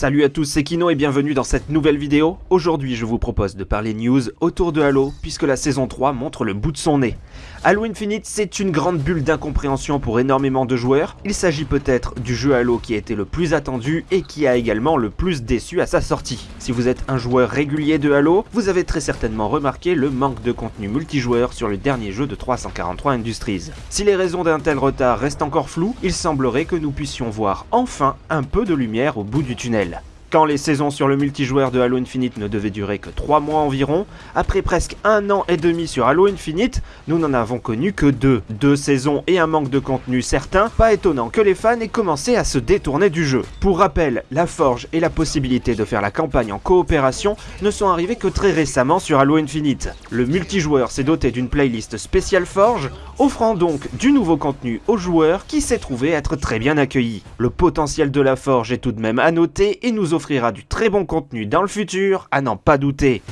Salut à tous, c'est Kino et bienvenue dans cette nouvelle vidéo. Aujourd'hui, je vous propose de parler news autour de Halo, puisque la saison 3 montre le bout de son nez. Halo Infinite, c'est une grande bulle d'incompréhension pour énormément de joueurs. Il s'agit peut-être du jeu Halo qui a été le plus attendu et qui a également le plus déçu à sa sortie. Si vous êtes un joueur régulier de Halo, vous avez très certainement remarqué le manque de contenu multijoueur sur le dernier jeu de 343 Industries. Si les raisons d'un tel retard restent encore floues, il semblerait que nous puissions voir enfin un peu de lumière au bout du tunnel. Quand les saisons sur le multijoueur de Halo Infinite ne devaient durer que 3 mois environ, après presque un an et demi sur Halo Infinite, nous n'en avons connu que deux. Deux saisons et un manque de contenu certain, pas étonnant que les fans aient commencé à se détourner du jeu. Pour rappel, la forge et la possibilité de faire la campagne en coopération ne sont arrivés que très récemment sur Halo Infinite. Le multijoueur s'est doté d'une playlist spéciale forge, offrant donc du nouveau contenu aux joueurs qui s'est trouvé être très bien accueilli. Le potentiel de la forge est tout de même à noter et nous offre offrira du très bon contenu dans le futur, à n'en pas douter.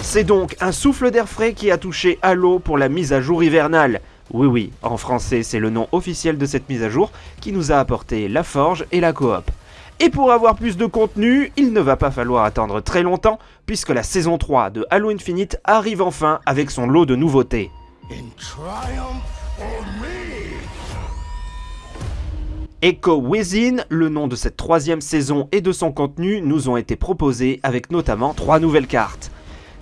C'est donc un souffle d'air frais qui a touché Halo pour la mise à jour hivernale. Oui oui, en français c'est le nom officiel de cette mise à jour qui nous a apporté la forge et la coop. Et pour avoir plus de contenu, il ne va pas falloir attendre très longtemps puisque la saison 3 de Halo Infinite arrive enfin avec son lot de nouveautés. Echo Within, le nom de cette troisième saison et de son contenu nous ont été proposés avec notamment trois nouvelles cartes.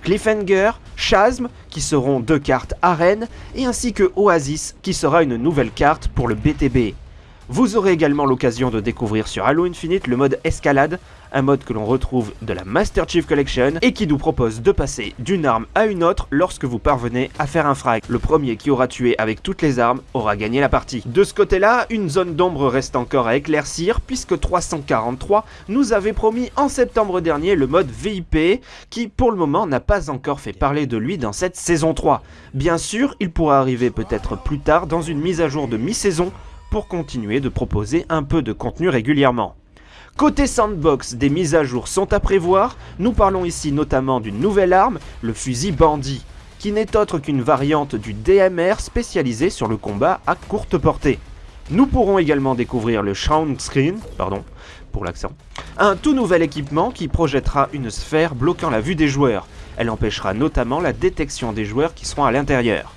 Cliffhanger, Chasm, qui seront deux cartes arène, et ainsi que Oasis, qui sera une nouvelle carte pour le BTB. Vous aurez également l'occasion de découvrir sur Halo Infinite le mode escalade, un mode que l'on retrouve de la Master Chief Collection et qui nous propose de passer d'une arme à une autre lorsque vous parvenez à faire un frag. Le premier qui aura tué avec toutes les armes aura gagné la partie. De ce côté-là, une zone d'ombre reste encore à éclaircir puisque 343 nous avait promis en septembre dernier le mode VIP qui pour le moment n'a pas encore fait parler de lui dans cette saison 3. Bien sûr, il pourra arriver peut-être plus tard dans une mise à jour de mi-saison pour continuer de proposer un peu de contenu régulièrement. Côté sandbox, des mises à jour sont à prévoir, nous parlons ici notamment d'une nouvelle arme, le fusil bandit, qui n'est autre qu'une variante du DMR spécialisé sur le combat à courte portée. Nous pourrons également découvrir le Shroud Screen, pardon pour l'accent, un tout nouvel équipement qui projettera une sphère bloquant la vue des joueurs. Elle empêchera notamment la détection des joueurs qui seront à l'intérieur.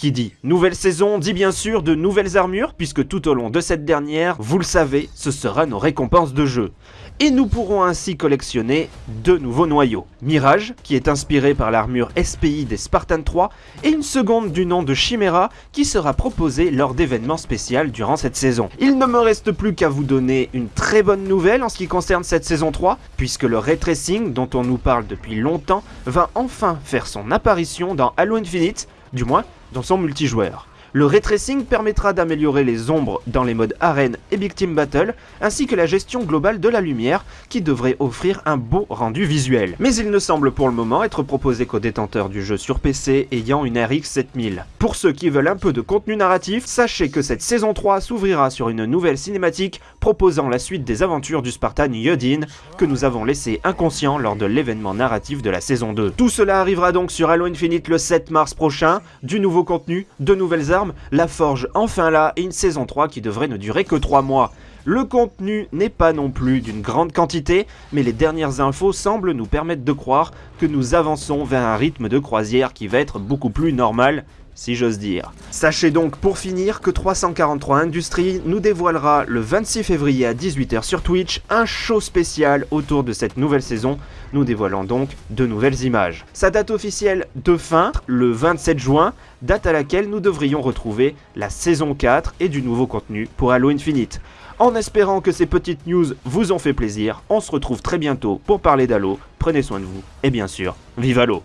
Qui dit nouvelle saison dit bien sûr de nouvelles armures, puisque tout au long de cette dernière, vous le savez, ce sera nos récompenses de jeu. Et nous pourrons ainsi collectionner deux nouveaux noyaux. Mirage, qui est inspiré par l'armure SPI des Spartan 3, et une seconde du nom de Chimera, qui sera proposée lors d'événements spéciaux durant cette saison. Il ne me reste plus qu'à vous donner une très bonne nouvelle en ce qui concerne cette saison 3, puisque le ray tracing, dont on nous parle depuis longtemps, va enfin faire son apparition dans Halo Infinite, du moins dans son multijoueur. Le ray tracing permettra d'améliorer les ombres dans les modes arène et big team battle, ainsi que la gestion globale de la lumière, qui devrait offrir un beau rendu visuel. Mais il ne semble pour le moment être proposé qu'aux détenteurs du jeu sur PC ayant une RX 7000. Pour ceux qui veulent un peu de contenu narratif, sachez que cette saison 3 s'ouvrira sur une nouvelle cinématique proposant la suite des aventures du Spartan Yodin, que nous avons laissé inconscient lors de l'événement narratif de la saison 2. Tout cela arrivera donc sur Halo Infinite le 7 mars prochain, du nouveau contenu, de nouvelles armes, la forge enfin là et une saison 3 qui devrait ne durer que 3 mois. Le contenu n'est pas non plus d'une grande quantité, mais les dernières infos semblent nous permettre de croire que nous avançons vers un rythme de croisière qui va être beaucoup plus normal si j'ose dire. Sachez donc pour finir que 343 Industries nous dévoilera le 26 février à 18h sur Twitch un show spécial autour de cette nouvelle saison, nous dévoilant donc de nouvelles images. Sa date officielle de fin, le 27 juin, date à laquelle nous devrions retrouver la saison 4 et du nouveau contenu pour Halo Infinite. En espérant que ces petites news vous ont fait plaisir, on se retrouve très bientôt pour parler d'Halo, prenez soin de vous, et bien sûr, vive Halo